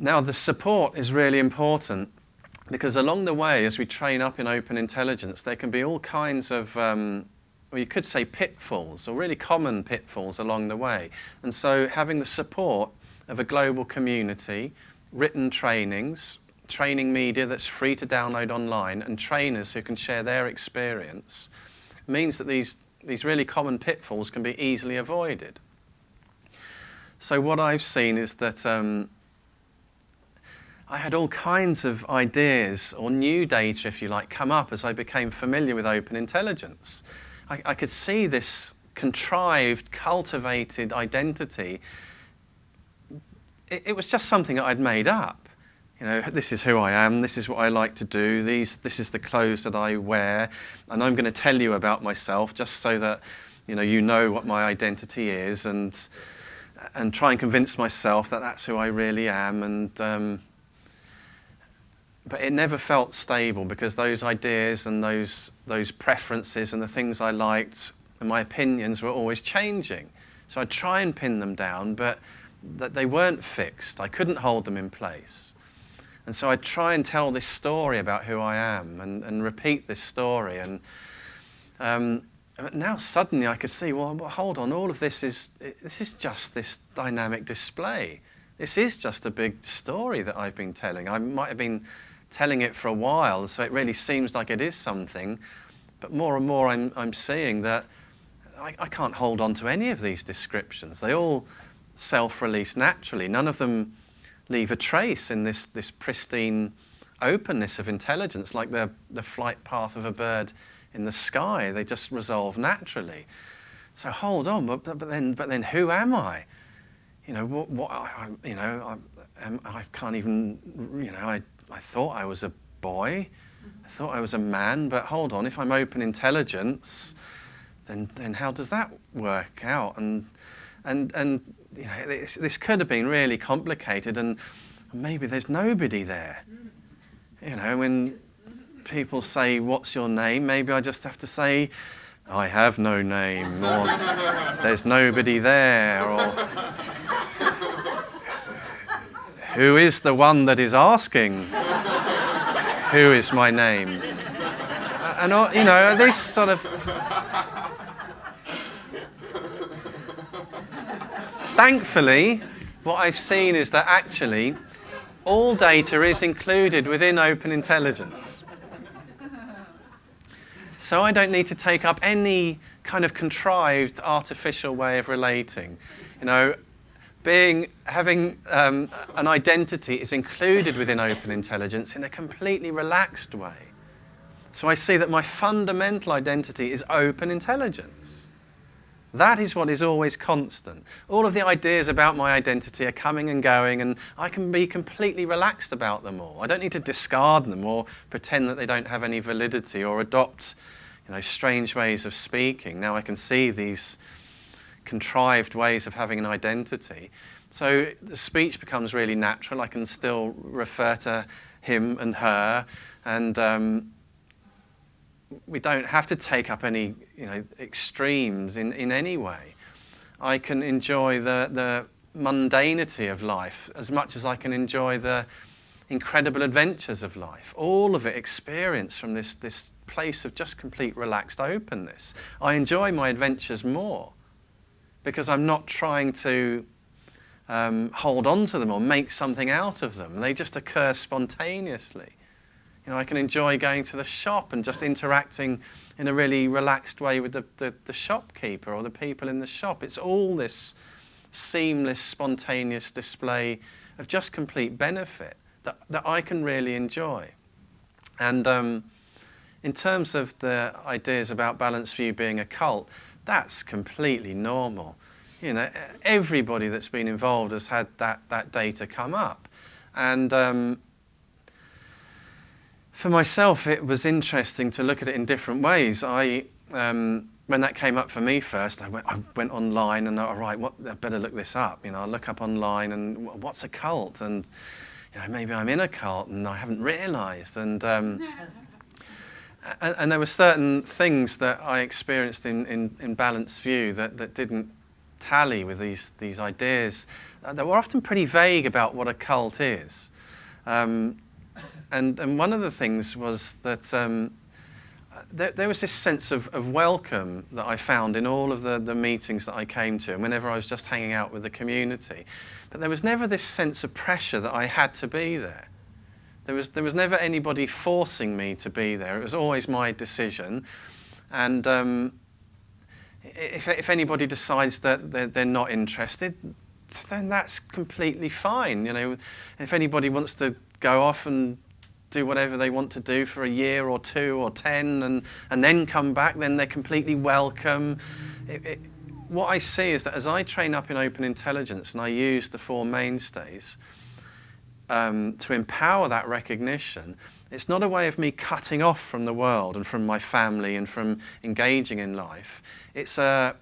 Now, the support is really important because along the way, as we train up in open intelligence, there can be all kinds of, um, well, you could say pitfalls, or really common pitfalls along the way. And so having the support of a global community, written trainings, training media that's free to download online, and trainers who can share their experience, means that these, these really common pitfalls can be easily avoided. So what I've seen is that um, I had all kinds of ideas or new data, if you like, come up as I became familiar with open intelligence. I, I could see this contrived, cultivated identity. It, it, was just something that I'd made up. You know, this is who I am, this is what I like to do, these, this is the clothes that I wear, and I'm going to tell you about myself just so that you know, you know what my identity is and, and try and convince myself that that's who I really am and um, but it never felt stable because those ideas and those, those preferences and the things I liked and my opinions were always changing. So I'd try and pin them down, but that they weren't fixed. I couldn't hold them in place. And so I'd try and tell this story about who I am and, and repeat this story. And um, now suddenly I could see, well, hold on, all of this is, this is just this dynamic display. This is just a big story that I've been telling. I might have been telling it for a while, so it really seems like it is something. But more and more I'm, I'm seeing that I, I can't hold on to any of these descriptions. They all self-release naturally. None of them leave a trace in this, this pristine openness of intelligence, like the, the flight path of a bird in the sky. They just resolve naturally. So hold on, but, but, then, but then who am I? You know, what, what I, you know, I, I can't even, you know, I I thought I was a boy. I thought I was a man, but hold on, if I'm open intelligence, then, then how does that work out? And, and, and you know, this, this could have been really complicated and maybe there's nobody there. You know, when people say, what's your name? Maybe I just have to say, I have no name, or there's nobody there, or who is the one that is asking? Who is my name? And, you know, this sort of... Thankfully, what I've seen is that actually all data is included within open intelligence. So I don't need to take up any kind of contrived artificial way of relating. You know, being, having um, an identity is included within open intelligence in a completely relaxed way. So I see that my fundamental identity is open intelligence. That is what is always constant. All of the ideas about my identity are coming and going and I can be completely relaxed about them all. I don't need to discard them or pretend that they don't have any validity or adopt you know, strange ways of speaking. Now I can see these contrived ways of having an identity. So the speech becomes really natural. I can still refer to him and her, and um, we don't have to take up any you know, extremes in, in any way. I can enjoy the, the mundanity of life as much as I can enjoy the incredible adventures of life. All of it experienced from this, this place of just complete relaxed openness. I enjoy my adventures more because I'm not trying to um, hold on to them or make something out of them. They just occur spontaneously. You know, I can enjoy going to the shop and just interacting in a really relaxed way with the, the, the shopkeeper or the people in the shop. It's all this seamless, spontaneous display of just complete benefit that, that I can really enjoy. And um, in terms of the ideas about Balanced View being a cult, that's completely normal. You know, everybody that's been involved has had that, that data come up. And um, for myself, it was interesting to look at it in different ways. I, um, when that came up for me first, I went, I went online and, all right, what, I better look this up. You know, I look up online and what's a cult? And, you know, maybe I'm in a cult and I haven't realized. And, um, and, and, there were certain things that I experienced in, in, in Balanced View that, that didn't tally with these, these ideas uh, that were often pretty vague about what a cult is. Um, and, and one of the things was that um, there, there, was this sense of, of welcome that I found in all of the, the meetings that I came to and whenever I was just hanging out with the community. But there was never this sense of pressure that I had to be there. There was, there was never anybody forcing me to be there. It was always my decision. And um, if, if anybody decides that they're, they're not interested, then that's completely fine. You know, if anybody wants to go off and do whatever they want to do for a year or two or ten and, and then come back, then they're completely welcome. It, it, what I see is that as I train up in open intelligence and I use the four mainstays um, to empower that recognition, it's not a way of me cutting off from the world and from my family and from engaging in life. It's a,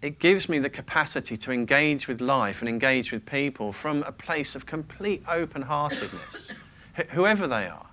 it gives me the capacity to engage with life and engage with people from a place of complete open-heartedness whoever they are,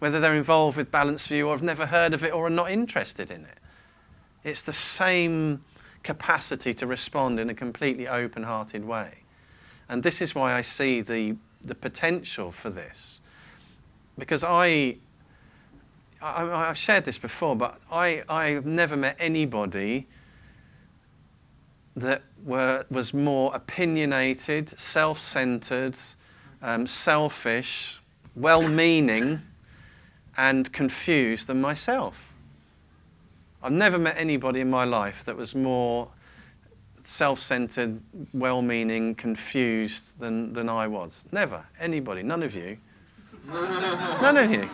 whether they're involved with Balanced View or have never heard of it or are not interested in it. It's the same capacity to respond in a completely open-hearted way. And this is why I see the, the potential for this. Because I, I, have shared this before, but I, I've never met anybody that were, was more opinionated, self-centered, um, selfish, well-meaning and confused than myself. I've never met anybody in my life that was more self-centered, well-meaning, confused than, than I was. Never. Anybody. None of you. None of you.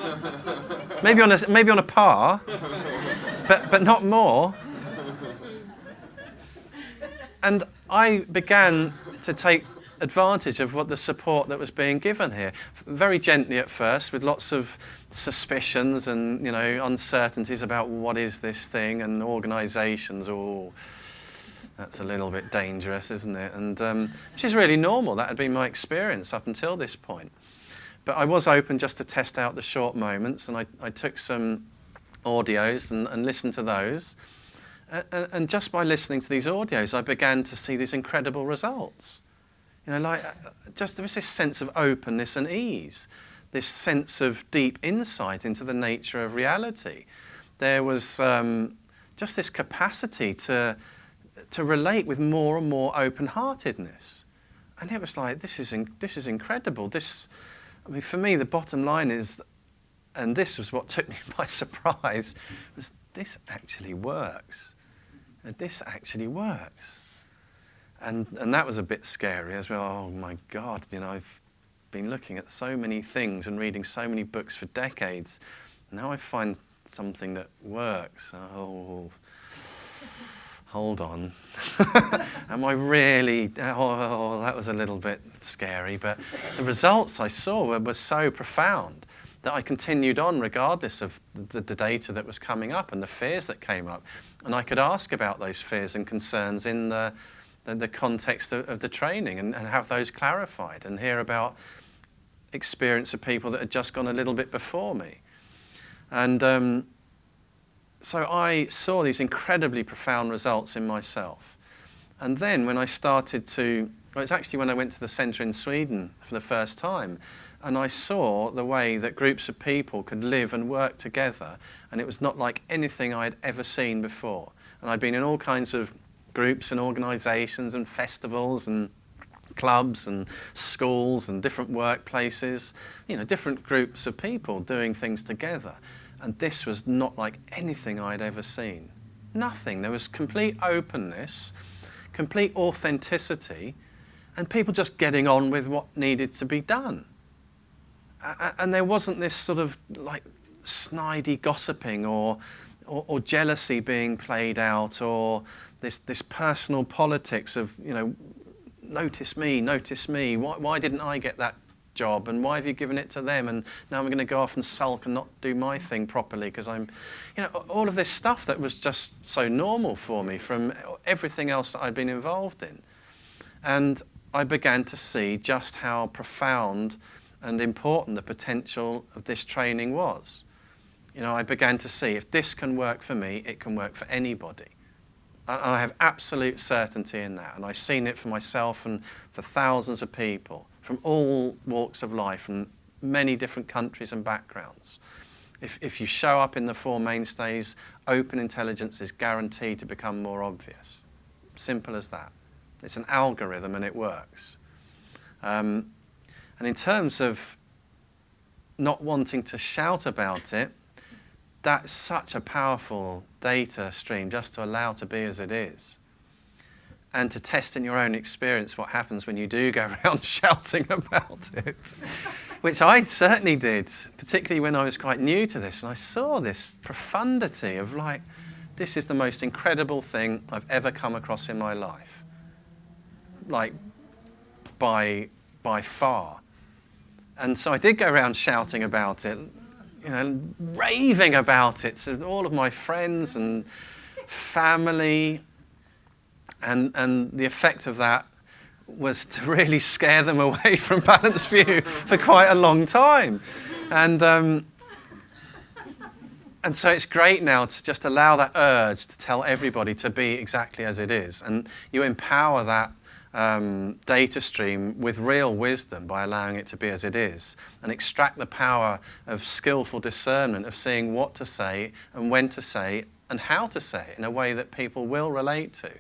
Maybe on a, maybe on a par, but, but not more. And I began to take advantage of what the support that was being given here. Very gently at first, with lots of suspicions and you know uncertainties about what is this thing and organisations. Oh, that's a little bit dangerous, isn't it? And um, which is really normal. That had been my experience up until this point. But I was open just to test out the short moments, and I, I took some audios and, and listened to those. And, and just by listening to these audios, I began to see these incredible results. You know, like, uh, just there was this sense of openness and ease, this sense of deep insight into the nature of reality. There was um, just this capacity to, to relate with more and more open-heartedness. And it was like, this is, this is incredible. This, I mean, for me, the bottom line is, and this was what took me by surprise, was this actually works. And this actually works. And, and that was a bit scary as well. Oh my God, you know, I've been looking at so many things and reading so many books for decades. Now I find something that works. Oh, hold on. Am I really, oh, that was a little bit scary. But the results I saw were, were so profound that I continued on regardless of the, the, data that was coming up and the fears that came up. And I could ask about those fears and concerns in the, the, the context of, of, the training and, and have those clarified and hear about experience of people that had just gone a little bit before me. And um, so I saw these incredibly profound results in myself. And then when I started to, well, it's actually when I went to the centre in Sweden for the first time, and I saw the way that groups of people could live and work together, and it was not like anything I had ever seen before. And I'd been in all kinds of groups and organisations and festivals and clubs and schools and different workplaces, you know, different groups of people doing things together. And this was not like anything I'd ever seen. Nothing. There was complete openness, complete authenticity, and people just getting on with what needed to be done. And there wasn't this sort of like snidey gossiping or, or, or jealousy being played out or this, this personal politics of, you know, notice me, notice me, why, why didn't I get that job and why have you given it to them and now I'm going to go off and sulk and not do my thing properly because I'm, you know, all of this stuff that was just so normal for me from everything else that I'd been involved in. And I began to see just how profound and important the potential of this training was. You know, I began to see if this can work for me, it can work for anybody. And I have absolute certainty in that. And I've seen it for myself and for thousands of people from all walks of life, and many different countries and backgrounds. If, if you show up in the four mainstays, open intelligence is guaranteed to become more obvious. Simple as that. It's an algorithm and it works. Um, and in terms of not wanting to shout about it, that's such a powerful data stream just to allow to be as it is. And to test in your own experience what happens when you do go around shouting about it, which I certainly did, particularly when I was quite new to this. And I saw this profundity of like, this is the most incredible thing I've ever come across in my life. Like, by, by far. And so I did go around shouting about it, you know, raving about it to all of my friends and family. And, and the effect of that was to really scare them away from Balanced View for quite a long time. And, um, and so it's great now to just allow that urge to tell everybody to be exactly as it is. And you empower that um, data stream with real wisdom by allowing it to be as it is and extract the power of skillful discernment of seeing what to say and when to say and how to say it in a way that people will relate to.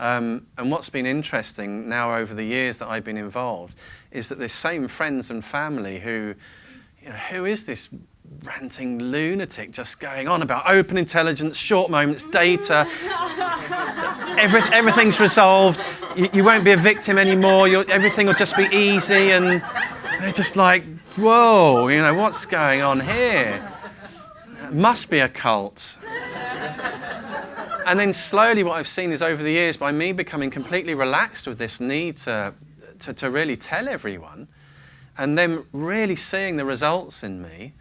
Um, and what's been interesting now over the years that I've been involved is that the same friends and family who, you know, who is this ranting lunatic just going on about open intelligence, short moments, data. Every, everything's resolved. You, you, won't be a victim anymore. You're, everything will just be easy. And they're just like, whoa, you know, what's going on here? It must be a cult. And then slowly, what I've seen is over the years, by me becoming completely relaxed with this need to, to, to really tell everyone, and then really seeing the results in me,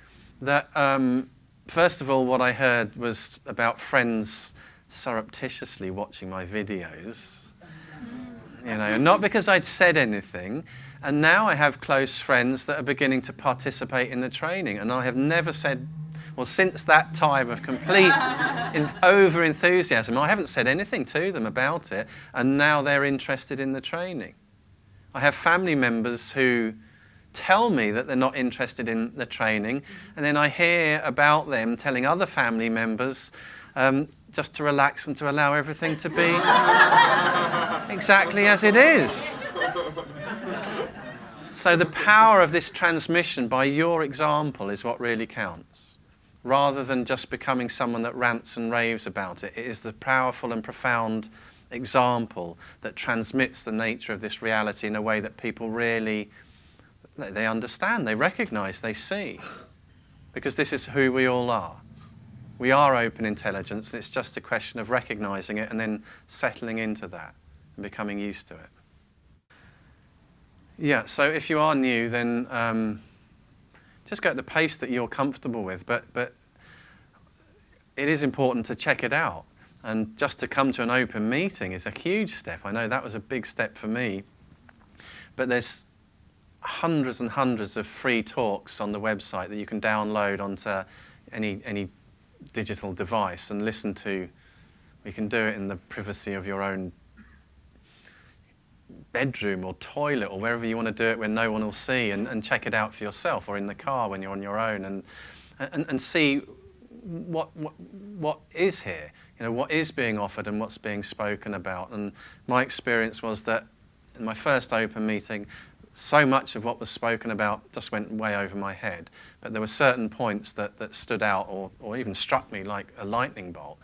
that um, first of all, what I heard was about friends surreptitiously watching my videos. You know, not because I'd said anything. And now I have close friends that are beginning to participate in the training. And I have never said, well, since that time of complete over enthusiasm, I haven't said anything to them about it. And now they're interested in the training. I have family members who tell me that they're not interested in the training, and then I hear about them telling other family members um, just to relax and to allow everything to be exactly as it is. So the power of this transmission by your example is what really counts. Rather than just becoming someone that rants and raves about it, it is the powerful and profound example that transmits the nature of this reality in a way that people really they understand, they recognize, they see. Because this is who we all are. We are open intelligence, and it's just a question of recognizing it and then settling into that and becoming used to it. Yeah, so if you are new, then um, just go at the pace that you're comfortable with, but, but it is important to check it out. And just to come to an open meeting is a huge step. I know that was a big step for me. But there's hundreds and hundreds of free talks on the website that you can download onto any, any digital device and listen to. You can do it in the privacy of your own bedroom or toilet or wherever you want to do it when no one will see and, and check it out for yourself or in the car when you're on your own and, and, and see what, what, what is here, you know, what is being offered and what's being spoken about. And my experience was that in my first open meeting, so much of what was spoken about just went way over my head. But there were certain points that, that stood out or, or even struck me like a lightning bolt.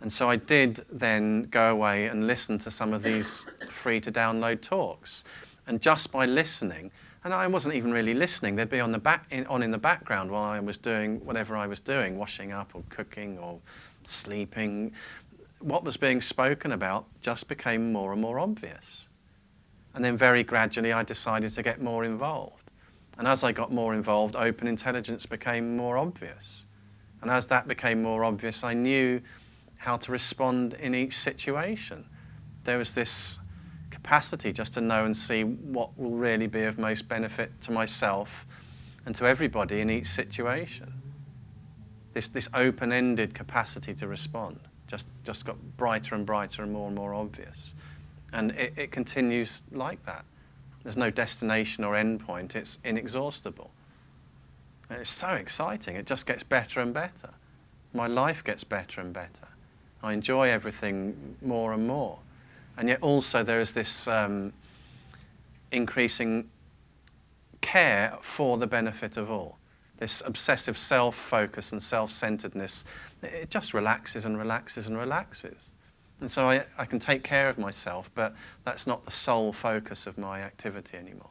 And so I did then go away and listen to some of these free to download talks. And just by listening, and I wasn't even really listening, they'd be on, the back, in, on in the background while I was doing whatever I was doing, washing up or cooking or sleeping. What was being spoken about just became more and more obvious. And then very gradually I decided to get more involved. And as I got more involved, open intelligence became more obvious. And as that became more obvious, I knew how to respond in each situation. There was this capacity just to know and see what will really be of most benefit to myself and to everybody in each situation. This, this open-ended capacity to respond. just, just got brighter and brighter and more and more obvious. And it, it continues like that. There's no destination or end point, it's inexhaustible. And it's so exciting, it just gets better and better. My life gets better and better. I enjoy everything more and more. And yet also there is this um, increasing care for the benefit of all. This obsessive self-focus and self-centeredness, it just relaxes and relaxes and relaxes. And so I, I can take care of myself, but that's not the sole focus of my activity anymore.